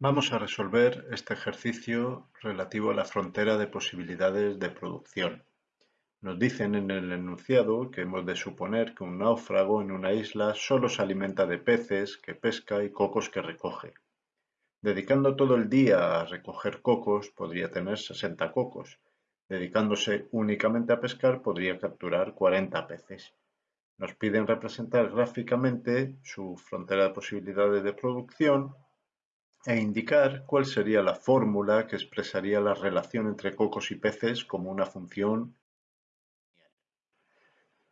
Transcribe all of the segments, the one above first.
Vamos a resolver este ejercicio relativo a la frontera de posibilidades de producción. Nos dicen en el enunciado que hemos de suponer que un náufrago en una isla solo se alimenta de peces que pesca y cocos que recoge. Dedicando todo el día a recoger cocos podría tener 60 cocos. Dedicándose únicamente a pescar podría capturar 40 peces. Nos piden representar gráficamente su frontera de posibilidades de producción e indicar cuál sería la fórmula que expresaría la relación entre cocos y peces como una función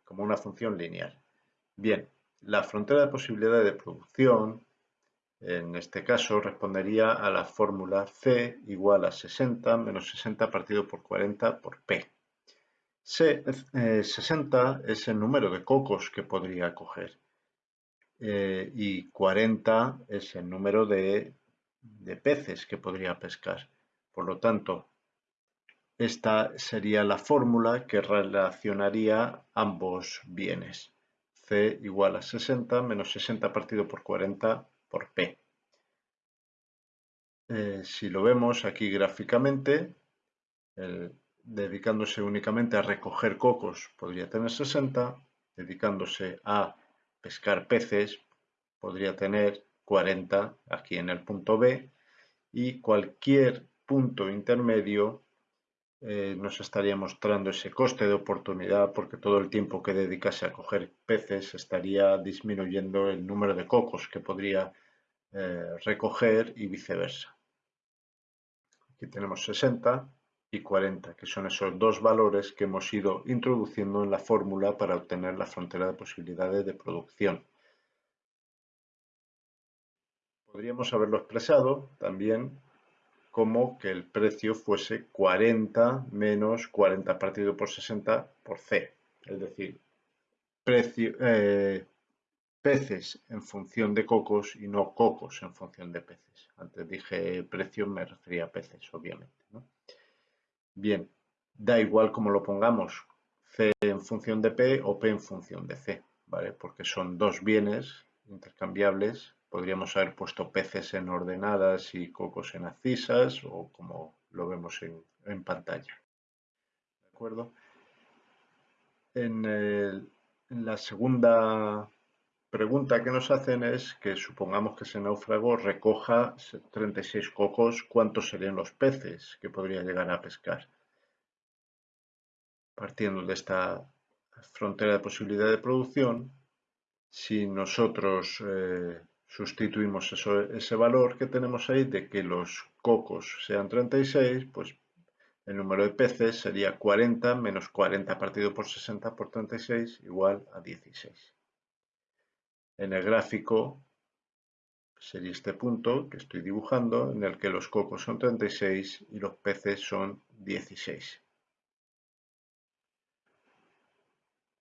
como una función lineal. Bien, la frontera de posibilidades de producción, en este caso, respondería a la fórmula C igual a 60 menos 60 partido por 40 por P. C, 60 eh, es el número de cocos que podría coger eh, y 40 es el número de, de peces que podría pescar. Por lo tanto, esta sería la fórmula que relacionaría ambos bienes. C igual a 60 menos 60 partido por 40 por P. Eh, si lo vemos aquí gráficamente, dedicándose únicamente a recoger cocos podría tener 60, dedicándose a pescar peces podría tener 40 aquí en el punto B y cualquier punto intermedio eh, nos estaría mostrando ese coste de oportunidad porque todo el tiempo que dedicase a coger peces estaría disminuyendo el número de cocos que podría eh, recoger y viceversa. Aquí tenemos 60 y 40, que son esos dos valores que hemos ido introduciendo en la fórmula para obtener la frontera de posibilidades de producción. Podríamos haberlo expresado también como que el precio fuese 40 menos 40 partido por 60 por C, es decir, eh, peces en función de cocos y no cocos en función de peces. Antes dije precio, me refería a peces, obviamente. Bien, da igual como lo pongamos, C en función de P o P en función de C, ¿vale? Porque son dos bienes intercambiables Podríamos haber puesto peces en ordenadas y cocos en abscisas o como lo vemos en, pantalla. ¿De acuerdo? En, la segunda pregunta que nos hacen es que supongamos que ese náufrago recoja 36 cocos, ¿cuántos serían los peces que podría llegar a pescar? Partiendo de esta frontera de posibilidad de producción, si nosotros eh, sustituimos ese valor que tenemos ahí de que los cocos sean 36, pues el número de peces sería 40 menos 40 partido por 60 por 36 igual a 16. En el gráfico sería este punto que estoy dibujando en el que los cocos son 36 y los peces son 16.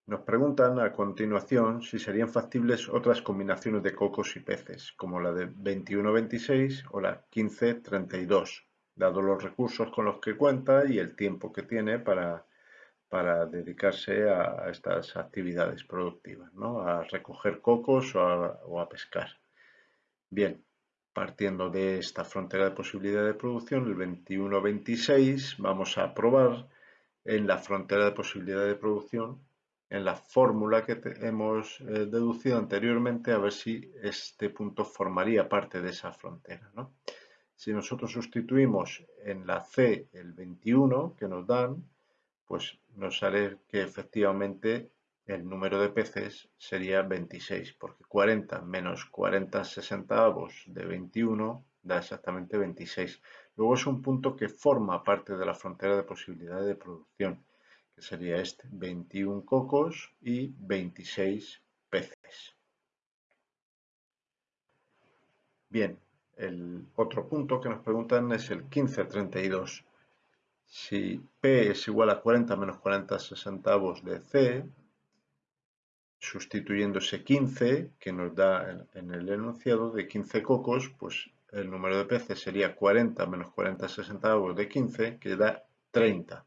Nos preguntan a continuación si serían factibles otras combinaciones de cocos y peces, como la de 21-26 o la 15-32, dado los recursos con los que cuenta y el tiempo que tiene para, para dedicarse a, estas actividades productivas, ¿no? a recoger cocos o a, o a pescar. Bien, partiendo de esta frontera de posibilidad de producción, el 21-26, vamos a probar en la frontera de posibilidad de producción en la fórmula que hemos eh, deducido anteriormente a ver si este punto formaría parte de esa frontera. Si nosotros sustituimos en la C el 21 que nos dan, pues nos sale que efectivamente el número de peces sería 26, porque 40 menos 40 sesentavos de 21 da exactamente 26. Luego es un punto que forma parte de la frontera de posibilidades de producción que sería este, 21 cocos y 26 peces. Bien, el otro punto que nos preguntan es el 1532. Si P es igual a 40 menos 40 sesentavos de C, sustituyendo ese 15 que nos da en el enunciado de 15 cocos, pues el número de peces sería 40 menos 40 sesentavos de 15, que da 30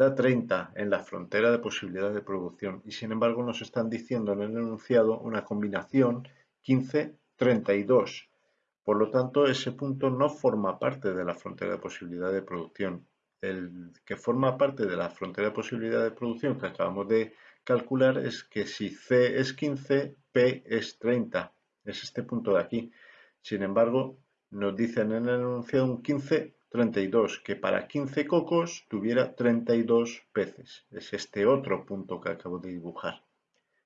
da 30 en la frontera de posibilidad de producción y sin embargo nos están diciendo en el enunciado una combinación 15-32. Por lo tanto, ese punto no forma parte de la frontera de posibilidad de producción. El que forma parte de la frontera de posibilidad de producción que acabamos de calcular es que si C es 15, P es 30. Es este punto de aquí. Sin embargo, nos dicen en el enunciado un 15, 32, que para 15 cocos tuviera 32 peces. Es este otro punto que acabo de dibujar.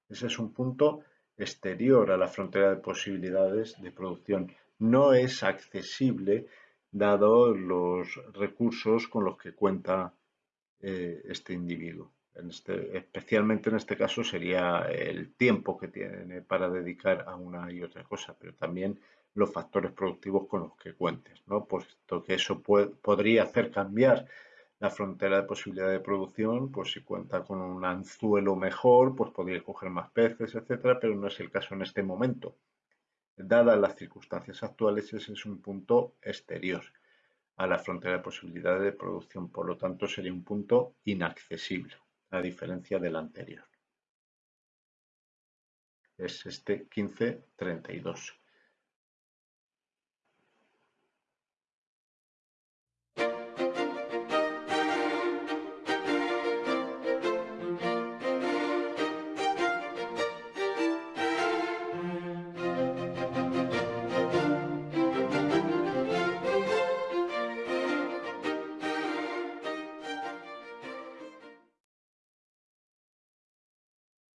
Ese es un punto exterior a la frontera de posibilidades de producción. No es accesible dado los recursos con los que cuenta eh, este individuo. Este, especialmente en este caso sería el tiempo que tiene para dedicar a una y otra cosa, pero también los factores productivos con los que cuentes, ¿no? puesto que eso podría hacer cambiar la frontera de posibilidad de producción, pues si cuenta con un anzuelo mejor, pues podría coger más peces, etcétera, pero no es el caso en este momento. Dadas las circunstancias actuales, ese es un punto exterior a la frontera de posibilidad de producción, por lo tanto sería un punto inaccesible, a diferencia del anterior. Es este 1532.